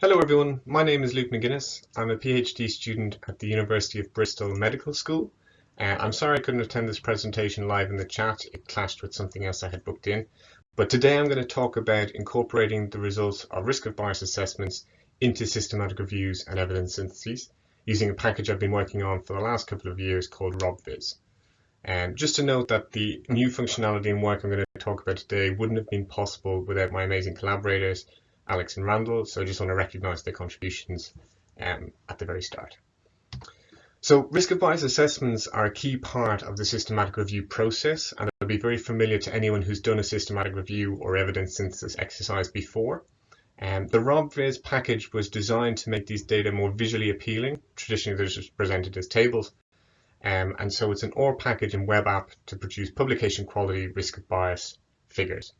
Hello everyone, my name is Luke McGuinness. I'm a PhD student at the University of Bristol Medical School. Uh, I'm sorry I couldn't attend this presentation live in the chat, it clashed with something else I had booked in. But today I'm going to talk about incorporating the results of risk of bias assessments into systematic reviews and evidence syntheses using a package I've been working on for the last couple of years called RobVis. And um, just to note that the new functionality and work I'm going to talk about today wouldn't have been possible without my amazing collaborators Alex and Randall, so I just want to recognise their contributions um, at the very start. So risk of bias assessments are a key part of the systematic review process and they'll be very familiar to anyone who's done a systematic review or evidence synthesis exercise before. Um, the RobVis package was designed to make these data more visually appealing. Traditionally, they're just presented as tables. Um, and so it's an OR package and web app to produce publication quality risk of bias figures.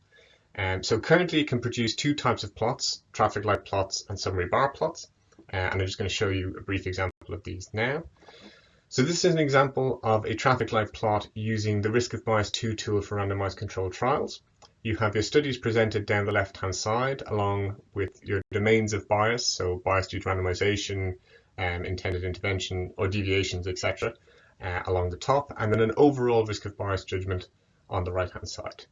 Um, so currently it can produce two types of plots, traffic light plots and summary bar plots. Uh, and I'm just going to show you a brief example of these now. So this is an example of a traffic light plot using the risk of bias 2 tool for randomized controlled trials. You have your studies presented down the left hand side along with your domains of bias, so bias due to randomization, um, intended intervention or deviations, etc. Uh, along the top, and then an overall risk of bias judgment on the right hand side.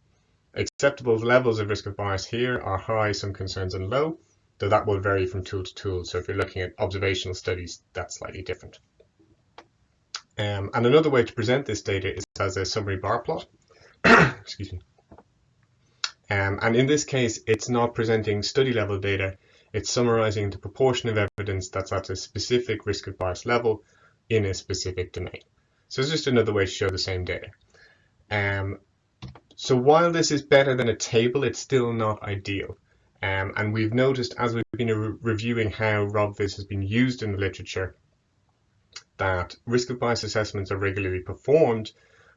Acceptable levels of risk of bias here are high, some concerns, and low, though that will vary from tool to tool. So if you're looking at observational studies, that's slightly different. Um, and another way to present this data is as a summary bar plot. Excuse me. Um, and in this case, it's not presenting study level data, it's summarizing the proportion of evidence that's at a specific risk of bias level in a specific domain. So it's just another way to show the same data. Um, so while this is better than a table, it's still not ideal. Um, and we've noticed as we've been re reviewing how RobVis has been used in the literature that risk of bias assessments are regularly performed,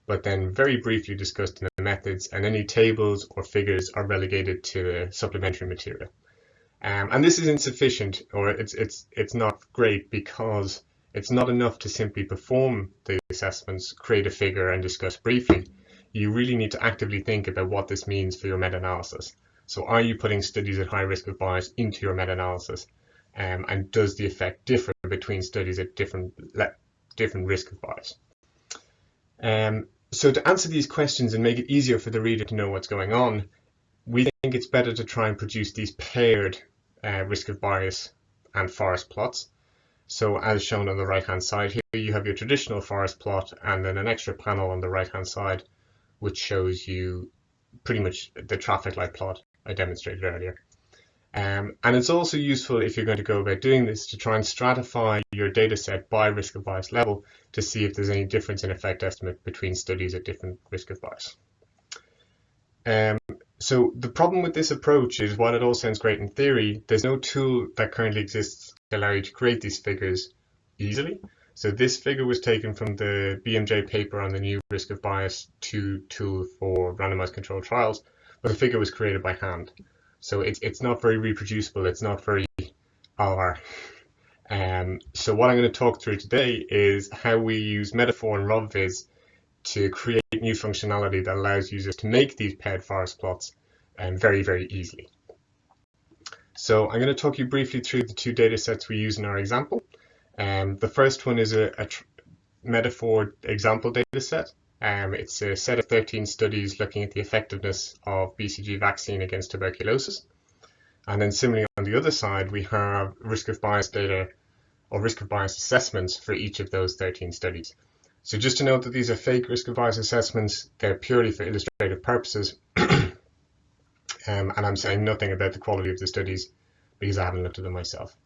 but then very briefly discussed in the methods and any tables or figures are relegated to supplementary material. Um, and this is insufficient or it's, it's, it's not great because it's not enough to simply perform the assessments, create a figure and discuss briefly you really need to actively think about what this means for your meta-analysis. So are you putting studies at high risk of bias into your meta-analysis? Um, and does the effect differ between studies at different different risk of bias? Um, so to answer these questions and make it easier for the reader to know what's going on, we think it's better to try and produce these paired uh, risk of bias and forest plots. So as shown on the right hand side here, you have your traditional forest plot and then an extra panel on the right hand side which shows you pretty much the traffic light plot I demonstrated earlier. Um, and it's also useful if you're going to go about doing this to try and stratify your data set by risk of bias level to see if there's any difference in effect estimate between studies at different risk of bias. Um, so the problem with this approach is while it all sounds great in theory, there's no tool that currently exists allow you to create these figures easily. So this figure was taken from the BMJ paper on the new risk of bias 2 tool for randomized controlled trials, but the figure was created by hand. So it's, it's not very reproducible, it's not very R. Um, so what I'm going to talk through today is how we use metafor and RobVis to create new functionality that allows users to make these paired forest plots um, very, very easily. So I'm going to talk you briefly through the two data sets we use in our example. Um, the first one is a, a metafor example data set. Um, it's a set of 13 studies looking at the effectiveness of BCG vaccine against tuberculosis. And then similarly on the other side, we have risk of bias data or risk of bias assessments for each of those 13 studies. So just to note that these are fake risk of bias assessments, they're purely for illustrative purposes. um, and I'm saying nothing about the quality of the studies because I haven't looked at them myself.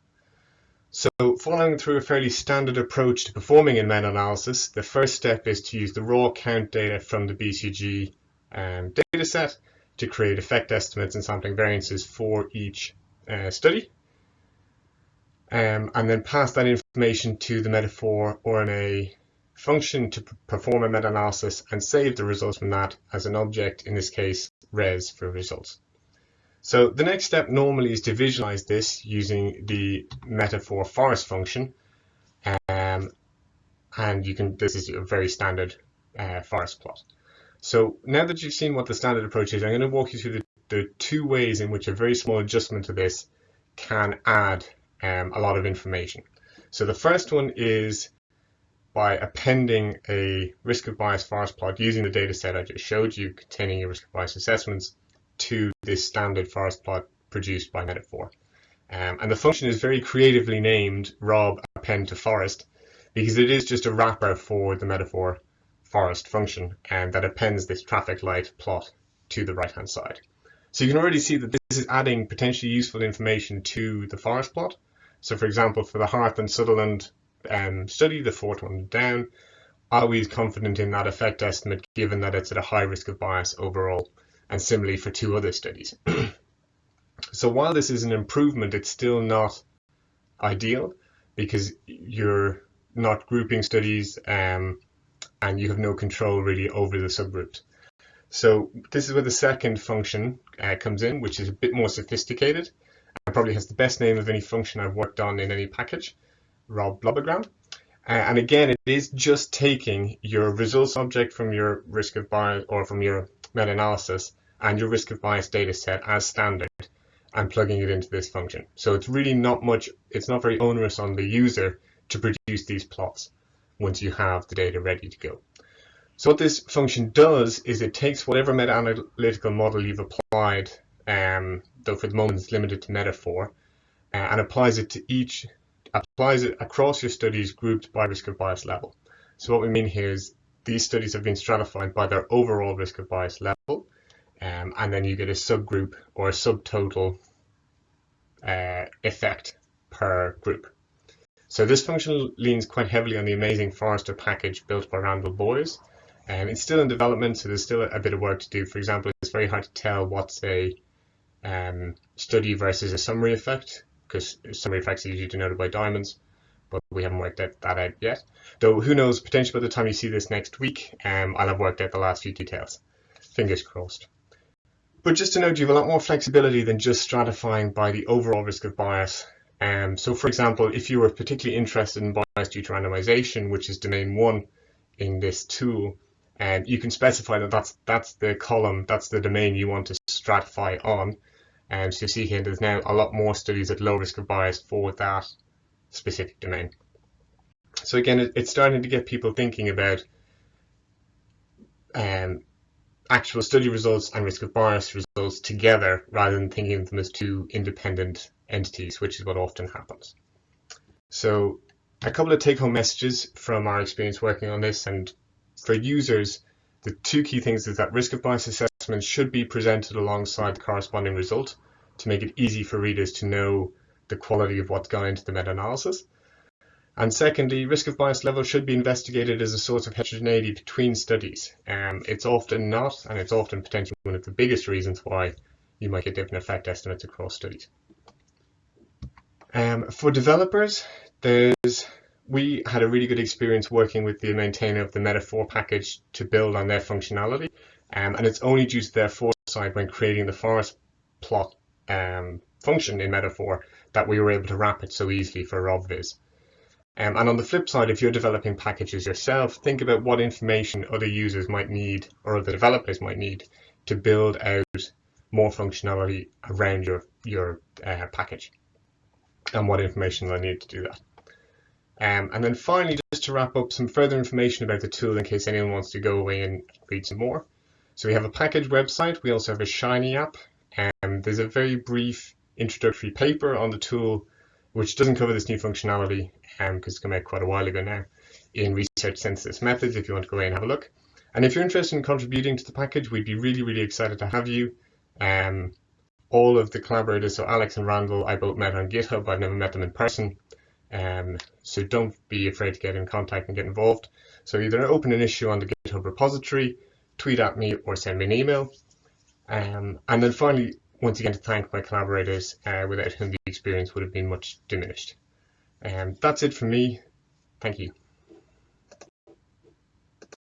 So following through a fairly standard approach to performing in meta-analysis, the first step is to use the raw count data from the BCG um, dataset to create effect estimates and sampling variances for each uh, study. Um, and then pass that information to the metafor rma function to perform a meta-analysis and save the results from that as an object, in this case, res for results. So the next step normally is to visualize this using the metafor forest function. Um, and you can, this is a very standard uh, forest plot. So now that you've seen what the standard approach is, I'm going to walk you through the, the two ways in which a very small adjustment to this can add um, a lot of information. So the first one is by appending a risk of bias forest plot using the data set I just showed you containing your risk of bias assessments to this standard forest plot produced by metafor. Um, and the function is very creatively named rob append to forest because it is just a wrapper for the metafor forest function and that appends this traffic light plot to the right hand side. So you can already see that this is adding potentially useful information to the forest plot. So for example, for the Hart and Sutherland um, study, the fourth one down, are we confident in that effect estimate given that it's at a high risk of bias overall? And similarly for two other studies. so while this is an improvement, it's still not ideal because you're not grouping studies um, and you have no control really over the subgroups. So this is where the second function uh, comes in, which is a bit more sophisticated and probably has the best name of any function I've worked on in any package, Rob Blobbogram. Uh, and again, it is just taking your results object from your risk of bias or from your meta-analysis and your risk of bias data set as standard and plugging it into this function. So it's really not much, it's not very onerous on the user to produce these plots once you have the data ready to go. So what this function does is it takes whatever meta-analytical model you've applied, um, though for the moment it's limited to metafor, uh, and applies it to each, applies it across your studies grouped by risk of bias level. So what we mean here is these studies have been stratified by their overall risk of bias level, um, and then you get a subgroup or a subtotal uh, effect per group. So this function leans quite heavily on the amazing Forester package built by Randall Boyes. Um, it's still in development, so there's still a, bit of work to do. For example, it's very hard to tell what's a um, study versus a summary effect, because summary effects are usually denoted by diamonds, but we haven't worked out that out yet. Though who knows, potentially by the time you see this next week, um, I'll have worked out the last few details. Fingers crossed. But just to note, you have a lot more flexibility than just stratifying by the overall risk of bias. Um, so for example, if you were particularly interested in bias due to randomization, which is domain one in this tool, um, you can specify that that's, that's the column, that's the domain you want to stratify on. Um, so you see here there's now a lot more studies at low risk of bias for that specific domain. So again, it, it's starting to get people thinking about um, actual study results and risk of bias results together rather than thinking of them as two independent entities, which is what often happens. So a couple of take-home messages from our experience working on this and for users, the two key things is that risk of bias assessment should be presented alongside the corresponding result to make it easy for readers to know the quality of what's gone into the meta-analysis. And secondly, risk of bias level should be investigated as a source of heterogeneity between studies. Um, it's often not, and it's often potentially one of the biggest reasons why you might get different effect estimates across studies. Um, for developers, there's we had a really good experience working with the maintainer of the metafor package to build on their functionality, um, and it's only due to their foresight when creating the forest plot um, function in metafor that we were able to wrap it so easily for RobVis. Um, and on the flip side, if you're developing packages yourself, think about what information other users might need or other developers might need to build out more functionality around your, your uh, package and what information they'll need to do that. Um, and then finally, just to wrap up, some further information about the tool in case anyone wants to go away and read some more. So we have a package website. We also have a Shiny app. Um, there's a very brief introductory paper on the tool which doesn't cover this new functionality because um, it's come out quite a while ago now in research synthesis methods if you want to go away and have a look. And if you're interested in contributing to the package, we'd be really, really excited to have you. Um, all of the collaborators, so Alex and Randall, I both met on GitHub. I've never met them in person. Um, so don't be afraid to get in contact and get involved. So either open an issue on the GitHub repository, tweet at me, or send me an email. Um, and then finally, once again to thank my collaborators uh, without whom the experience would have been much diminished. Um, that's it from me. Thank you.